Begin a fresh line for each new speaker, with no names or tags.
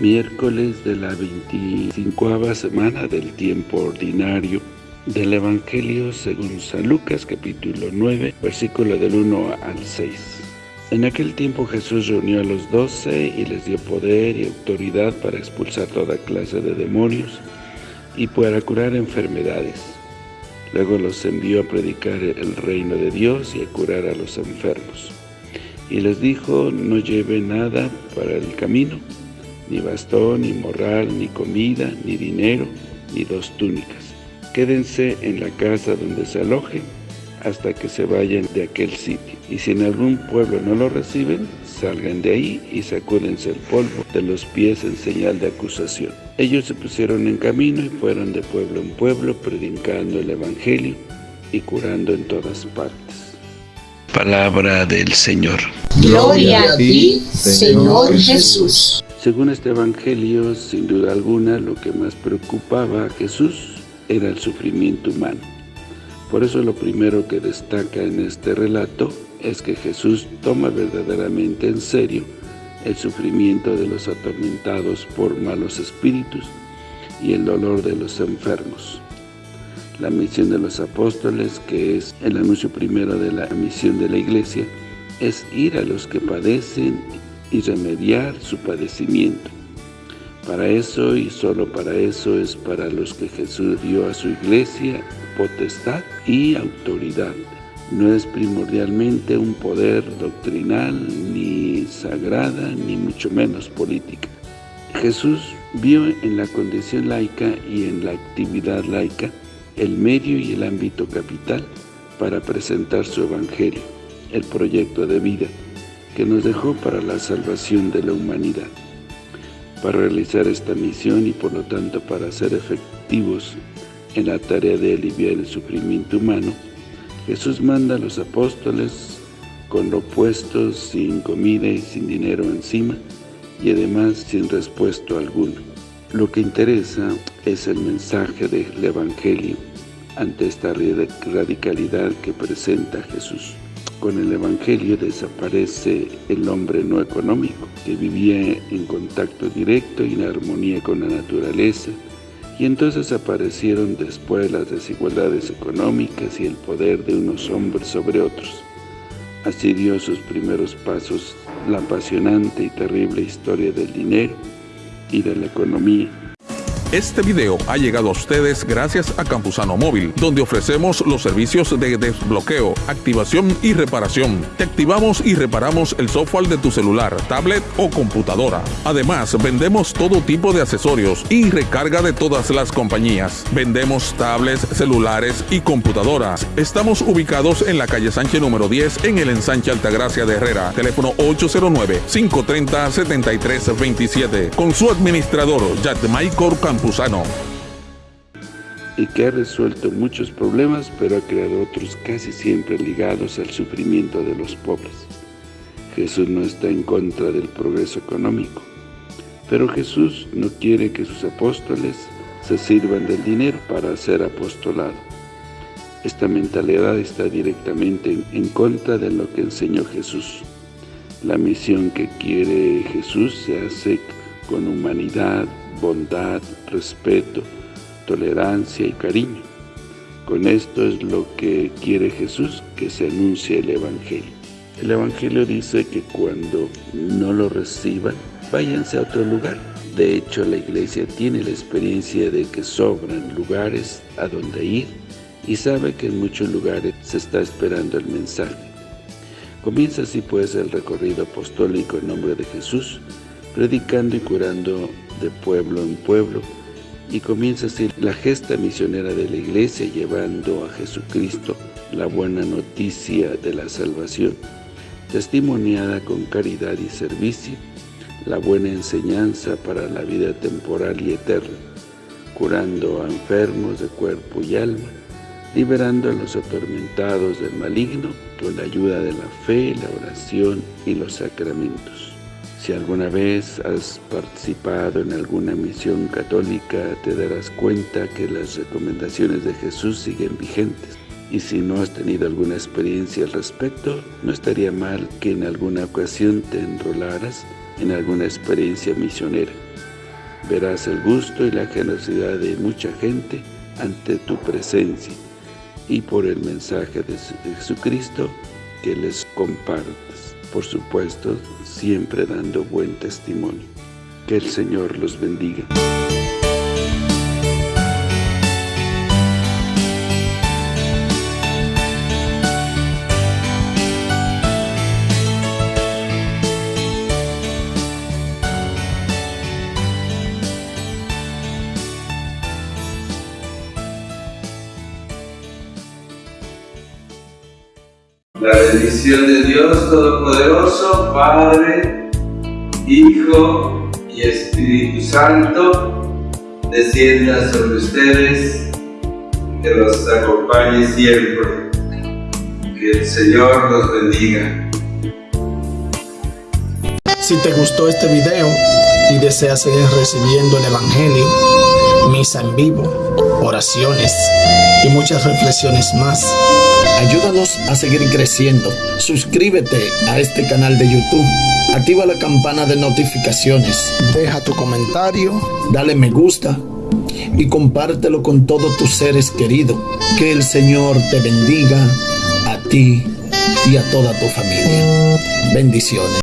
miércoles de la 25 semana del tiempo ordinario del Evangelio según San Lucas capítulo 9 versículo del 1 al 6. En aquel tiempo Jesús reunió a los doce y les dio poder y autoridad para expulsar toda clase de demonios y para curar enfermedades. Luego los envió a predicar el reino de Dios y a curar a los enfermos. Y les dijo, no lleve nada para el camino, ni bastón, ni morral, ni comida, ni dinero, ni dos túnicas Quédense en la casa donde se alojen hasta que se vayan de aquel sitio. Y si en algún pueblo no lo reciben, salgan de ahí y sacúdense el polvo de los pies en señal de acusación. Ellos se pusieron en camino y fueron de pueblo en pueblo predicando el Evangelio y curando en todas partes. Palabra del Señor.
Gloria a ti, Señor Jesús.
Según este Evangelio, sin duda alguna, lo que más preocupaba a Jesús era el sufrimiento humano. Por eso lo primero que destaca en este relato es que Jesús toma verdaderamente en serio el sufrimiento de los atormentados por malos espíritus y el dolor de los enfermos. La misión de los apóstoles, que es el anuncio primero de la misión de la iglesia, es ir a los que padecen y remediar su padecimiento. Para eso y solo para eso es para los que Jesús dio a su iglesia potestad y autoridad. No es primordialmente un poder doctrinal, ni sagrada, ni mucho menos política. Jesús vio en la condición laica y en la actividad laica el medio y el ámbito capital para presentar su evangelio, el proyecto de vida que nos dejó para la salvación de la humanidad. Para realizar esta misión y por lo tanto para ser efectivos en la tarea de aliviar el sufrimiento humano, Jesús manda a los apóstoles con lo puesto, sin comida y sin dinero encima, y además sin respuesto alguno. Lo que interesa es el mensaje del Evangelio ante esta radicalidad que presenta Jesús. Con el Evangelio desaparece el hombre no económico, que vivía en contacto directo y en armonía con la naturaleza, y entonces aparecieron después las desigualdades económicas y el poder de unos hombres sobre otros. Así dio sus primeros pasos la apasionante y terrible historia del dinero y de la economía,
este video ha llegado a ustedes gracias a Campusano Móvil, donde ofrecemos los servicios de desbloqueo, activación y reparación. Te activamos y reparamos el software de tu celular, tablet o computadora. Además, vendemos todo tipo de accesorios y recarga de todas las compañías. Vendemos tablets, celulares y computadoras. Estamos ubicados en la calle Sánchez número 10 en el ensanche Altagracia de Herrera. Teléfono 809-530-7327. Con su administrador, Michael
Y que ha resuelto muchos problemas, pero ha creado otros casi siempre ligados al sufrimiento de los pobres. Jesús no está en contra del progreso económico, pero Jesús no quiere que sus apóstoles se sirvan del dinero para hacer apostolado. Esta mentalidad está directamente en contra de lo que enseñó Jesús. La misión que quiere Jesús se hace con humanidad, bondad, respeto, tolerancia y cariño. Con esto es lo que quiere Jesús, que se anuncie el Evangelio. El Evangelio dice que cuando no lo reciban, váyanse a otro lugar. De hecho, la iglesia tiene la experiencia de que sobran lugares a donde ir y sabe que en muchos lugares se está esperando el mensaje. Comienza así pues el recorrido apostólico en nombre de Jesús, predicando y curando de pueblo en pueblo, y comienza así la gesta misionera de la iglesia llevando a Jesucristo la buena noticia de la salvación, testimoniada con caridad y servicio, la buena enseñanza para la vida temporal y eterna, curando a enfermos de cuerpo y alma, liberando a los atormentados del maligno con la ayuda de la fe, la oración y los sacramentos. Si alguna vez has participado en alguna misión católica, te darás cuenta que las recomendaciones de Jesús siguen vigentes. Y si no has tenido alguna experiencia al respecto, no estaría mal que en alguna ocasión te enrolaras en alguna experiencia misionera. Verás el gusto y la generosidad de mucha gente ante tu presencia y por el mensaje de Jesucristo que les compartes. Por supuesto, siempre dando buen testimonio. Que el Señor los bendiga.
La bendición de Dios Todopoderoso, Padre, Hijo y Espíritu Santo, descienda sobre ustedes, que los acompañe siempre. Que el Señor los bendiga.
Si te gustó este video y deseas seguir recibiendo el Evangelio, misa en vivo, oraciones y muchas reflexiones más, Ayúdanos a seguir creciendo. Suscríbete a este canal de YouTube. Activa la campana de notificaciones. Deja tu comentario. Dale me gusta. Y compártelo con todos tus seres queridos. Que el Señor te bendiga a ti y a toda tu familia. Bendiciones.